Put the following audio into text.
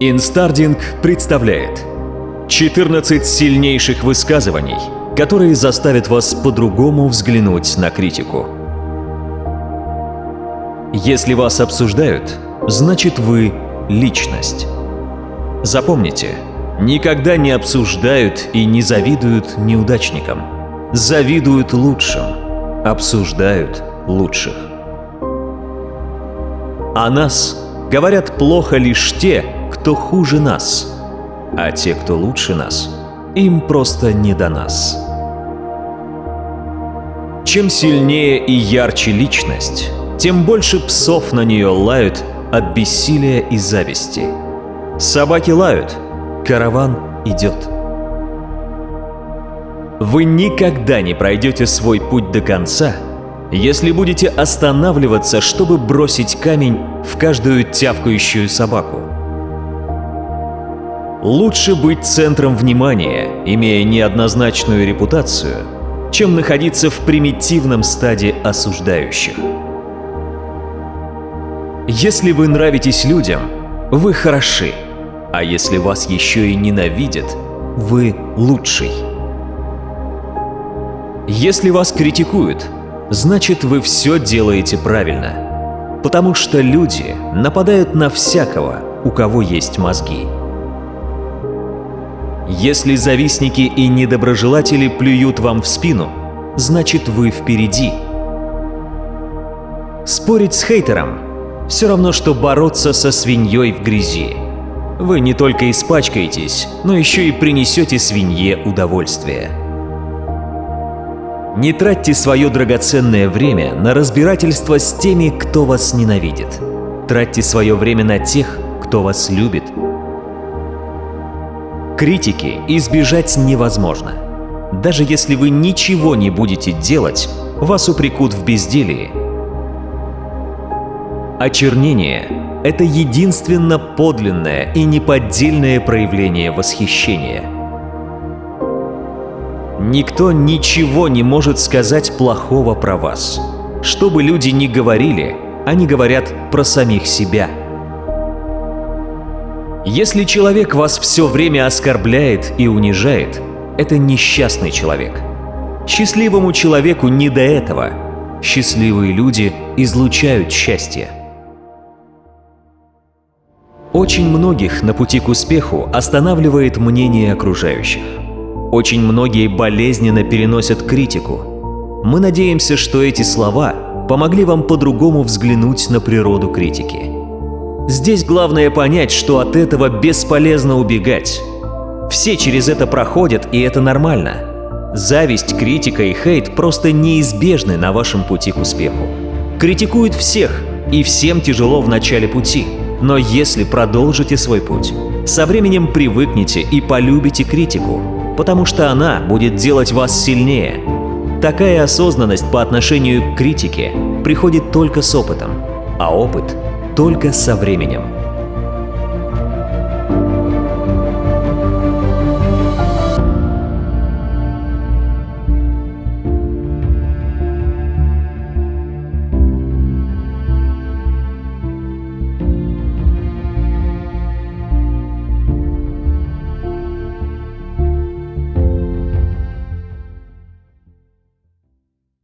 Инстардинг представляет 14 сильнейших высказываний, которые заставят вас по-другому взглянуть на критику. Если вас обсуждают, значит вы – личность. Запомните, никогда не обсуждают и не завидуют неудачникам. Завидуют лучшим, обсуждают лучших. О нас говорят плохо лишь те, кто хуже нас, а те, кто лучше нас, им просто не до нас. Чем сильнее и ярче личность, тем больше псов на нее лают от бессилия и зависти. Собаки лают, караван идет. Вы никогда не пройдете свой путь до конца, если будете останавливаться, чтобы бросить камень в каждую тявкающую собаку. Лучше быть центром внимания, имея неоднозначную репутацию, чем находиться в примитивном стаде осуждающих. Если вы нравитесь людям, вы хороши, а если вас еще и ненавидят, вы лучший. Если вас критикуют, значит вы все делаете правильно, потому что люди нападают на всякого, у кого есть мозги. Если завистники и недоброжелатели плюют вам в спину, значит вы впереди. Спорить с хейтером – все равно, что бороться со свиньей в грязи. Вы не только испачкаетесь, но еще и принесете свинье удовольствие. Не тратьте свое драгоценное время на разбирательство с теми, кто вас ненавидит. Тратьте свое время на тех, кто вас любит – Критики избежать невозможно. Даже если вы ничего не будете делать, вас упрекут в безделии. Очернение — это единственно подлинное и неподдельное проявление восхищения. Никто ничего не может сказать плохого про вас. Что бы люди ни говорили, они говорят про самих себя — если человек вас все время оскорбляет и унижает, это несчастный человек. Счастливому человеку не до этого. Счастливые люди излучают счастье. Очень многих на пути к успеху останавливает мнение окружающих. Очень многие болезненно переносят критику. Мы надеемся, что эти слова помогли вам по-другому взглянуть на природу критики. Здесь главное понять, что от этого бесполезно убегать. Все через это проходят, и это нормально. Зависть, критика и хейт просто неизбежны на вашем пути к успеху. Критикуют всех, и всем тяжело в начале пути. Но если продолжите свой путь, со временем привыкнете и полюбите критику, потому что она будет делать вас сильнее. Такая осознанность по отношению к критике приходит только с опытом, а опыт только со временем.